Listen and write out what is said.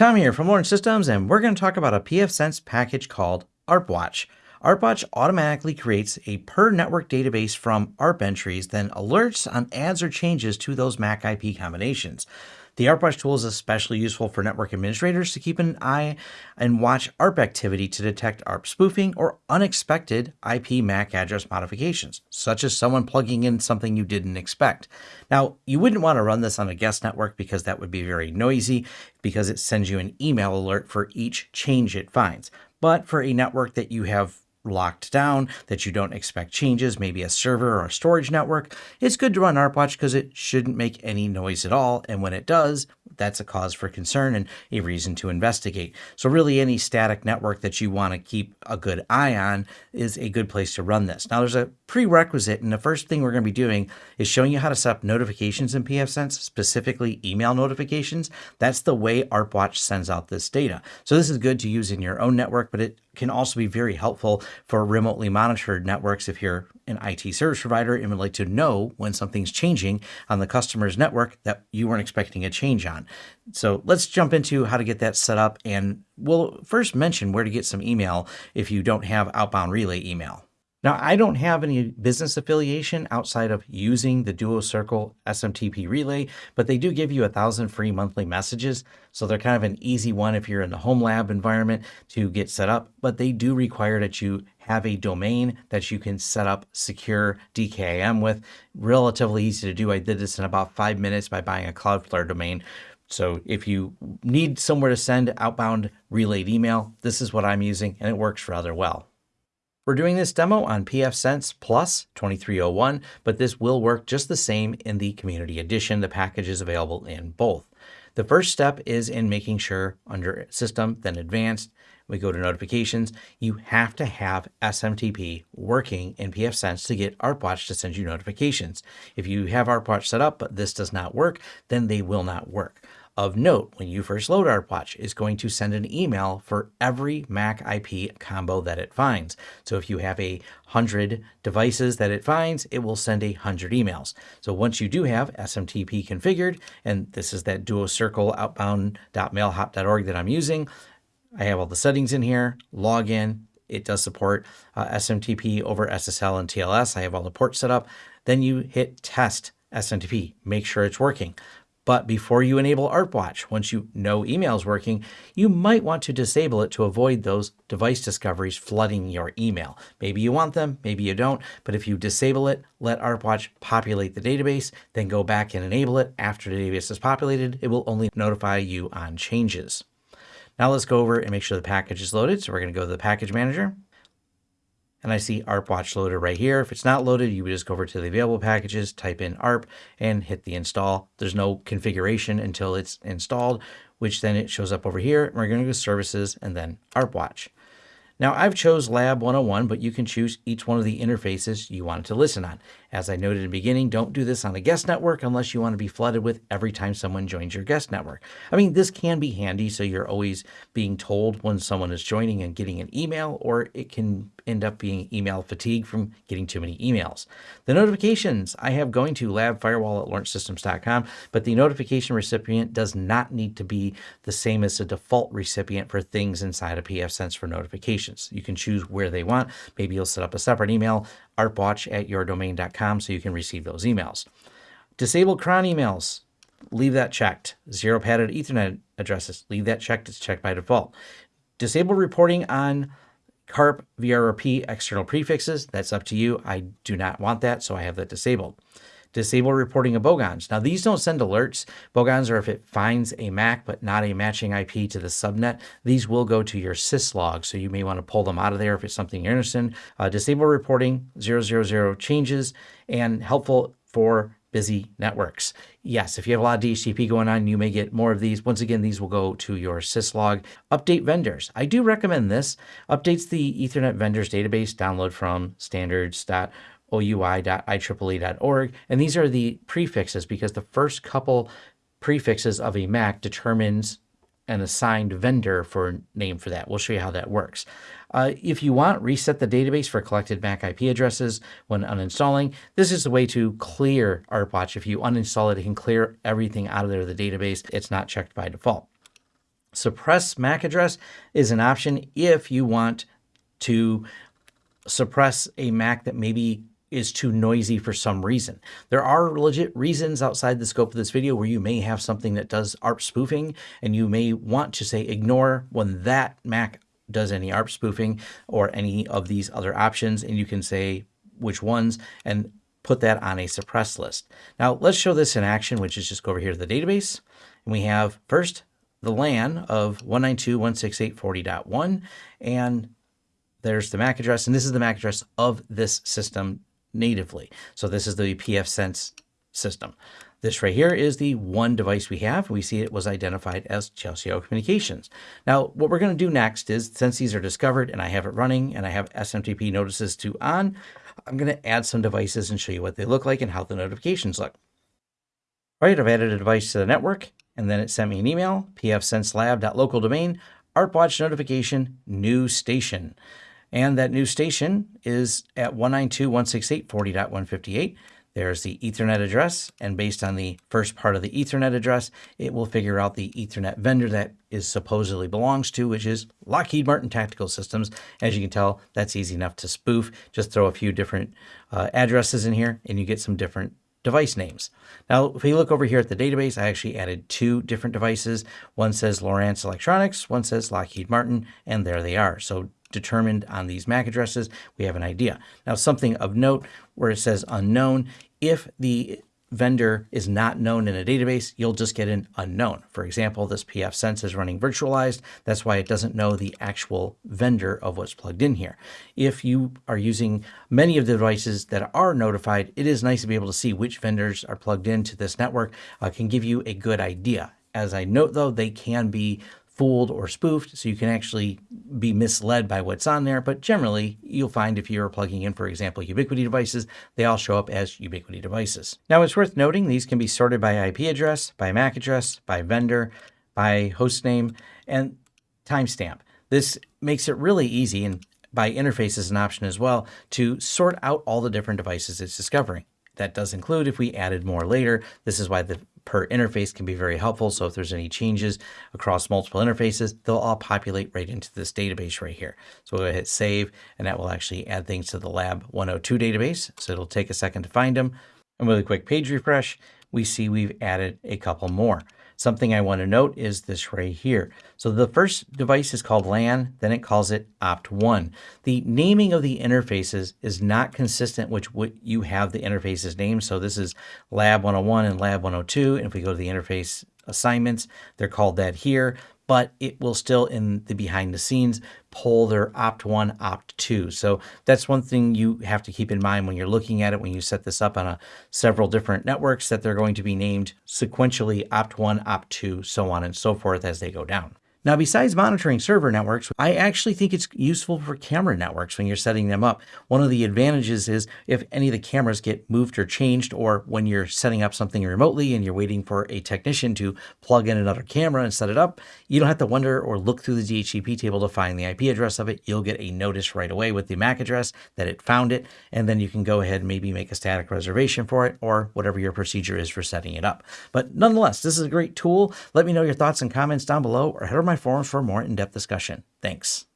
Tom here from Lawrence Systems, and we're going to talk about a pfSense package called ARPWatch. ARPWatch automatically creates a per network database from ARP entries, then alerts on adds or changes to those MAC IP combinations. The ARPWatch tool is especially useful for network administrators to keep an eye and watch ARP activity to detect ARP spoofing or unexpected IP MAC address modifications, such as someone plugging in something you didn't expect. Now, you wouldn't want to run this on a guest network because that would be very noisy because it sends you an email alert for each change it finds. But for a network that you have locked down, that you don't expect changes, maybe a server or a storage network, it's good to run ARPWatch because it shouldn't make any noise at all. And when it does, that's a cause for concern and a reason to investigate. So really any static network that you want to keep a good eye on is a good place to run this. Now there's a prerequisite and the first thing we're going to be doing is showing you how to set up notifications in pfSense, specifically email notifications. That's the way ARPWatch sends out this data. So this is good to use in your own network, but it can also be very helpful for remotely monitored networks if you're an IT service provider and would like to know when something's changing on the customer's network that you weren't expecting a change on. So let's jump into how to get that set up and we'll first mention where to get some email if you don't have outbound relay email. Now, I don't have any business affiliation outside of using the Duo Circle SMTP relay, but they do give you a thousand free monthly messages. So they're kind of an easy one if you're in the home lab environment to get set up, but they do require that you have a domain that you can set up secure DKIM with. Relatively easy to do. I did this in about five minutes by buying a Cloudflare domain. So if you need somewhere to send outbound relayed email, this is what I'm using and it works rather well. We're doing this demo on pfSense Plus 2301, but this will work just the same in the Community Edition. The package is available in both. The first step is in making sure under System, then Advanced, we go to Notifications. You have to have SMTP working in pfSense to get ARPWatch to send you notifications. If you have ARPWatch set up, but this does not work, then they will not work. Of note, when you first load ARPWatch, is going to send an email for every MAC IP combo that it finds. So if you have a hundred devices that it finds, it will send a hundred emails. So once you do have SMTP configured, and this is that duo circle outbound.mailhop.org that I'm using, I have all the settings in here, log in, it does support uh, SMTP over SSL and TLS. I have all the ports set up. Then you hit test SMTP, make sure it's working. But before you enable ARPWatch, once you know email is working, you might want to disable it to avoid those device discoveries flooding your email. Maybe you want them, maybe you don't, but if you disable it, let ARPWatch populate the database, then go back and enable it. After the database is populated, it will only notify you on changes. Now let's go over and make sure the package is loaded. So we're going to go to the package manager and I see ARPWatch loaded right here. If it's not loaded, you would just go over to the available packages, type in ARP and hit the install. There's no configuration until it's installed, which then it shows up over here. We're going to go services and then ARPWatch. Now I've chose Lab 101, but you can choose each one of the interfaces you want to listen on. As I noted in the beginning, don't do this on a guest network unless you want to be flooded with every time someone joins your guest network. I mean, this can be handy so you're always being told when someone is joining and getting an email, or it can end up being email fatigue from getting too many emails. The notifications I have going to labfirewall at lawrencesystems.com, but the notification recipient does not need to be the same as the default recipient for things inside of pfSense for notifications. You can choose where they want. Maybe you'll set up a separate email, arpwatch at yourdomain.com, so you can receive those emails. Disable cron emails. Leave that checked. Zero padded Ethernet addresses. Leave that checked. It's checked by default. Disable reporting on CARP, VRRP, external prefixes, that's up to you. I do not want that, so I have that disabled. Disable reporting of bogons. Now, these don't send alerts. Bogons are if it finds a MAC but not a matching IP to the subnet. These will go to your syslog, so you may want to pull them out of there if it's something you're interested in. Uh, disable reporting, 000 changes, and helpful for busy networks. Yes, if you have a lot of DHCP going on, you may get more of these. Once again, these will go to your syslog. Update vendors. I do recommend this. Updates the Ethernet vendors database. Download from standards.oui.ieee.org. And these are the prefixes because the first couple prefixes of a MAC determines an assigned vendor for name for that. We'll show you how that works. Uh, if you want, reset the database for collected MAC IP addresses when uninstalling. This is a way to clear ARPWatch. If you uninstall it, it can clear everything out of there, the database. It's not checked by default. Suppress MAC address is an option if you want to suppress a Mac that maybe is too noisy for some reason. There are legit reasons outside the scope of this video where you may have something that does ARP spoofing and you may want to say ignore when that Mac does any ARP spoofing or any of these other options and you can say which ones and put that on a suppress list. Now let's show this in action, which is just go over here to the database and we have first the LAN of 192.168.40.1 and there's the MAC address and this is the MAC address of this system natively. So this is the pfSense system. This right here is the one device we have. We see it was identified as Chelsea Communications. Now, what we're going to do next is, since these are discovered and I have it running and I have SMTP notices to on, I'm going to add some devices and show you what they look like and how the notifications look. All right, I've added a device to the network, and then it sent me an email, pfsenselab.local domain, ArpWatch notification, new station. And that new station is at 192.168.40.158. There's the Ethernet address, and based on the first part of the Ethernet address, it will figure out the Ethernet vendor that is supposedly belongs to, which is Lockheed Martin Tactical Systems. As you can tell, that's easy enough to spoof. Just throw a few different uh, addresses in here, and you get some different device names. Now, if we look over here at the database, I actually added two different devices. One says Lowrance Electronics, one says Lockheed Martin, and there they are. So determined on these MAC addresses, we have an idea. Now, something of note where it says unknown, if the vendor is not known in a database, you'll just get an unknown. For example, this pfSense is running virtualized. That's why it doesn't know the actual vendor of what's plugged in here. If you are using many of the devices that are notified, it is nice to be able to see which vendors are plugged into this network. Uh, can give you a good idea. As I note though, they can be fooled or spoofed, so you can actually be misled by what's on there. But generally, you'll find if you're plugging in, for example, Ubiquiti devices, they all show up as Ubiquiti devices. Now, it's worth noting these can be sorted by IP address, by MAC address, by vendor, by host name, and timestamp. This makes it really easy, and by interface is an option as well, to sort out all the different devices it's discovering. That does include if we added more later. This is why the per interface can be very helpful. So if there's any changes across multiple interfaces, they'll all populate right into this database right here. So we'll hit save, and that will actually add things to the lab 102 database. So it'll take a second to find them. And with a quick page refresh, we see we've added a couple more. Something I want to note is this right here. So the first device is called LAN, then it calls it opt1. The naming of the interfaces is not consistent with what you have the interfaces named. So this is lab 101 and lab 102. And if we go to the interface assignments, they're called that here but it will still in the behind the scenes pull their opt1, opt2. So that's one thing you have to keep in mind when you're looking at it, when you set this up on a, several different networks, that they're going to be named sequentially opt1, opt2, so on and so forth as they go down. Now, besides monitoring server networks, I actually think it's useful for camera networks when you're setting them up. One of the advantages is if any of the cameras get moved or changed, or when you're setting up something remotely and you're waiting for a technician to plug in another camera and set it up, you don't have to wonder or look through the DHCP table to find the IP address of it. You'll get a notice right away with the MAC address that it found it, and then you can go ahead and maybe make a static reservation for it or whatever your procedure is for setting it up. But nonetheless, this is a great tool. Let me know your thoughts and comments down below or head over my forums for more in-depth discussion. Thanks.